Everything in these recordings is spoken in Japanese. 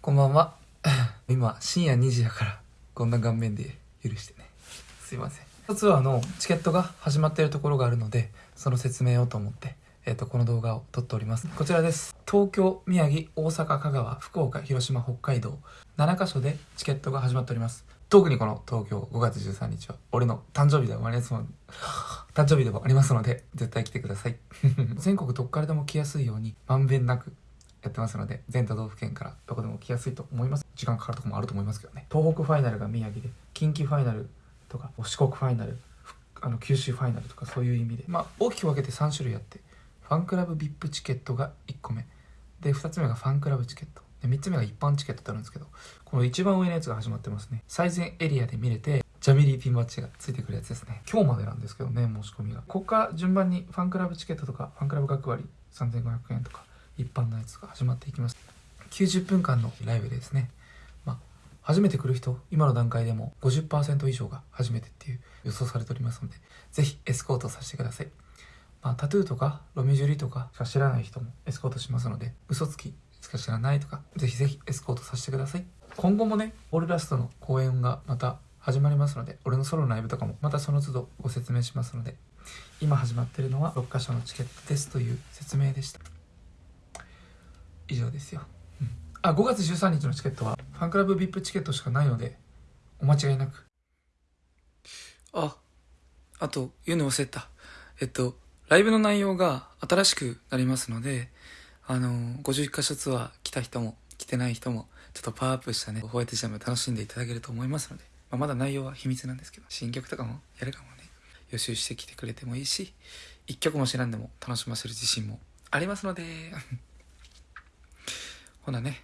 こんばんは。今、深夜2時だから、こんな顔面で許してね。すいません。ツアーのチケットが始まっているところがあるので、その説明をと思って、えっ、と、この動画を撮っております。こちらです。東京、宮城、大阪、香川、福岡、広島、北海道、7カ所でチケットが始まっております。特にこの東京5月13日は、俺の誕生日でもありますので、誕生日でもありますので、絶対来てください。全国どっからでも来やすいように、まんべんなくやってますので、全都道府県からどこでも来やすいと思います。時間かかるとこもあると思いますけどね。東北ファイナルが宮城で、近畿ファイナルとか、四国ファイナル、あの九州ファイナルとかそういう意味で、まあ大きく分けて3種類あって、ファンクラブ VIP チケットが1個目。で、2つ目がファンクラブチケット。で、3つ目が一般チケットってあるんですけど、この一番上のやつが始まってますね。最前エリアで見れて、ジャミリーピンバッジがついてくるやつですね。今日までなんですけどね、申し込みが。ここから順番にファンクラブチケットとか、ファンクラブ学割3500円とか、一般のやつが始まっていきます。90分間のライブでですね、まあ、初めて来る人、今の段階でも50%以上が初めてっていう予想されておりますので、ぜひエスコートさせてください。まあ、タトゥーとかロミジュリとかしか知らない人もエスコートしますので、嘘つきしか知らないとか、ぜひぜひエスコートさせてください。今後もね、オールラストの公演がまた始まりますので、俺のソロのライブとかもまたその都度ご説明しますので、今始まってるのは6カ所のチケットですという説明でした。以上ですよ。うんあ、5月13日のチケットはファンクラブ VIP チケットしかないので、お間違いなく。あ、あと、言うの忘れた。えっと、ライブの内容が新しくなりますので、あの、51箇所ツアー来た人も来てない人も、ちょっとパワーアップしたね、ホワイトジャム楽しんでいただけると思いますので、まあ、まだ内容は秘密なんですけど、新曲とかもやるかもね、予習してきてくれてもいいし、一曲も知らんでも楽しませる自信もありますので、ほなね、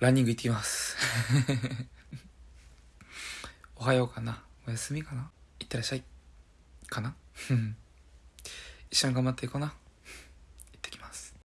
ランニング行ってきます。おはようかな。おやすみかな。いってらっしゃい。かな。一緒に頑張っていこうな。